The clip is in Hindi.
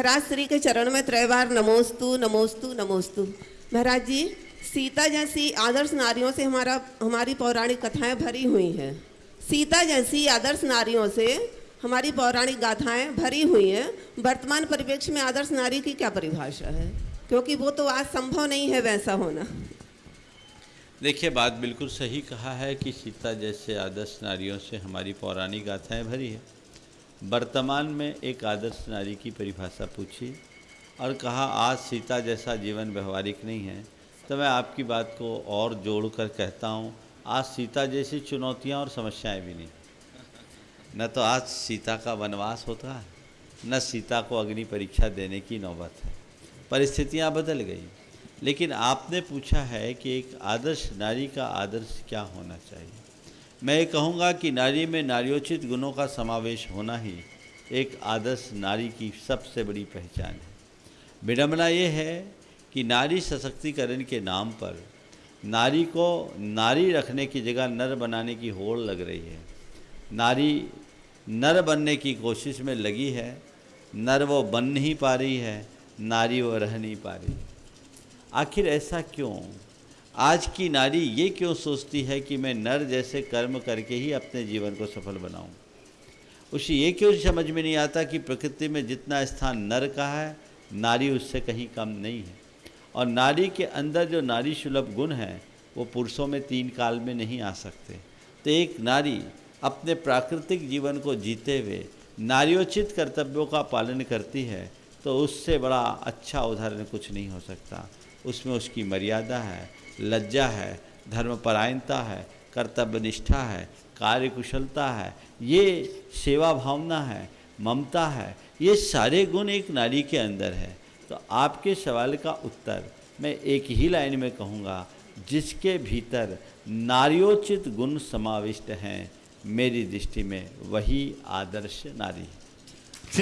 महाराज श्री के चरण में त्रय बार नमोस्तु नमोस्तु नमोस्तु। महाराज जी, सीता जैसी आदर्श नारियों से हमारा, हमारी पौराणिक कथाएँ भरी हुई हैं। सीता जैसी आदर्श नारियों से हमारी पौराणिक गाथाएँ भरी हुई हैं। वर्तमान परिप्रेक्ष्य में आदर्श नारी की क्या परिभाषा है? क्योंकि वो तो आज संभव नहीं है वैसा होना। देखिए, बात बिल्कुल सही कहा है कि सीता जैसे आदर्श नारियों से हमारी पौराणिक गाथाएँ भरी है। वर्तमान में एक आदर्श नारी की परिभाषा पूछी और कहा, आज सीता जैसा जीवन व्यवहारिक नहीं है तो मैं आपकी बात को और जोड़कर कहता हूँ, आज सीता जैसी चुनौतियाँ और समस्याएँ भी नहीं। न तो आज सीता का वनवास होता है, न सीता को अग्नि परीक्षा देने की नौबत है। परिस्थितियाँ बदल गई, लेकिन आपने पूछा है कि एक आदर्श नारी का आदर्श क्या होना चाहिए? मैं ये कहूँगा कि नारी में नारियोचित गुणों का समावेश होना ही एक आदर्श नारी की सबसे बड़ी पहचान है। विडम्बना ये है कि नारी सशक्तिकरण के नाम पर नारी को नारी रखने की जगह नर बनाने की होड़ लग रही है। नारी नर बनने की कोशिश में लगी है, नर वो बन नहीं पा रही है, नारी वो रह नहीं पा रही आखिर ऐसा क्यों? आज की नारी ये क्यों सोचती है कि मैं नर जैसे कर्म करके ही अपने जीवन को सफल बनाऊँ? उसे ये क्यों समझ में नहीं आता कि प्रकृति में जितना स्थान नर का है, नारी उससे कहीं कम नहीं है? और नारी के अंदर जो नारी सुलभ गुण हैं, वो पुरुषों में तीन काल में नहीं आ सकते। तो एक नारी अपने प्राकृतिक जीवन को जीते हुए नारियोचित कर्तव्यों का पालन करती है तो उससे बड़ा अच्छा उदाहरण कुछ नहीं हो सकता। उसमें उसकी मर्यादा है लज्जा है, धर्मपरायणता है कर्तव्य निष्ठा है कार्य कुशलता है, ये सेवा भावना है, ममता है, ये सारे गुण एक नारी के अंदर है। तो आपके सवाल का उत्तर मैं एक ही लाइन में कहूँगा, जिसके भीतर नारियोचित गुण समाविष्ट हैं, मेरी दृष्टि में वही आदर्श नारी। है